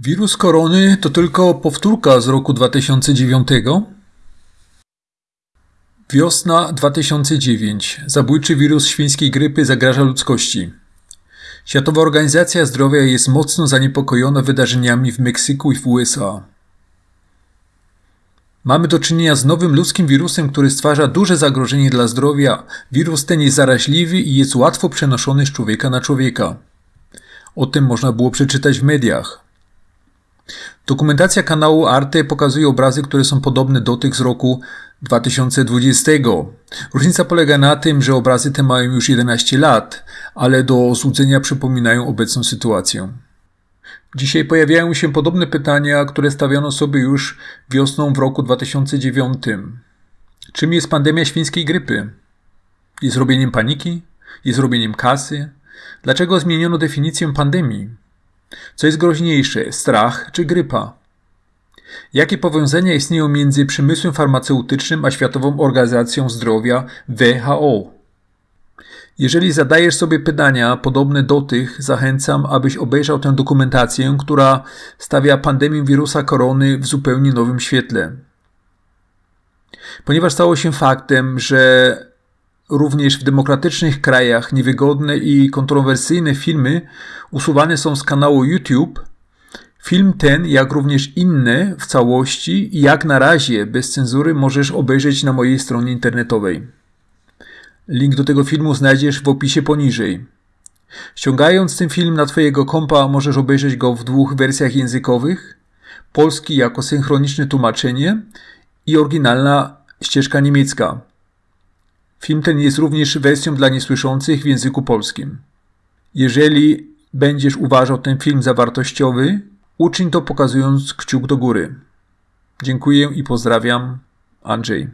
Wirus korony to tylko powtórka z roku 2009? Wiosna 2009. Zabójczy wirus świńskiej grypy zagraża ludzkości. Światowa Organizacja Zdrowia jest mocno zaniepokojona wydarzeniami w Meksyku i w USA. Mamy do czynienia z nowym ludzkim wirusem, który stwarza duże zagrożenie dla zdrowia. Wirus ten jest zaraźliwy i jest łatwo przenoszony z człowieka na człowieka. O tym można było przeczytać w mediach. Dokumentacja kanału Arte pokazuje obrazy, które są podobne do tych z roku 2020. Różnica polega na tym, że obrazy te mają już 11 lat, ale do złudzenia przypominają obecną sytuację. Dzisiaj pojawiają się podobne pytania, które stawiano sobie już wiosną w roku 2009. Czym jest pandemia świńskiej grypy? Jest robieniem paniki? Jest robieniem kasy? Dlaczego zmieniono definicję pandemii? Co jest groźniejsze, strach czy grypa? Jakie powiązania istnieją między przemysłem farmaceutycznym a Światową Organizacją Zdrowia WHO? Jeżeli zadajesz sobie pytania podobne do tych, zachęcam, abyś obejrzał tę dokumentację, która stawia pandemię wirusa korony w zupełnie nowym świetle. Ponieważ stało się faktem, że również w demokratycznych krajach niewygodne i kontrowersyjne filmy usuwane są z kanału YouTube, film ten, jak również inne w całości i jak na razie bez cenzury możesz obejrzeć na mojej stronie internetowej. Link do tego filmu znajdziesz w opisie poniżej. Ściągając ten film na Twojego kompa możesz obejrzeć go w dwóch wersjach językowych. Polski jako synchroniczne tłumaczenie i oryginalna ścieżka niemiecka. Film ten jest również wersją dla niesłyszących w języku polskim. Jeżeli będziesz uważał ten film za wartościowy, uczyń to pokazując kciuk do góry. Dziękuję i pozdrawiam. Andrzej.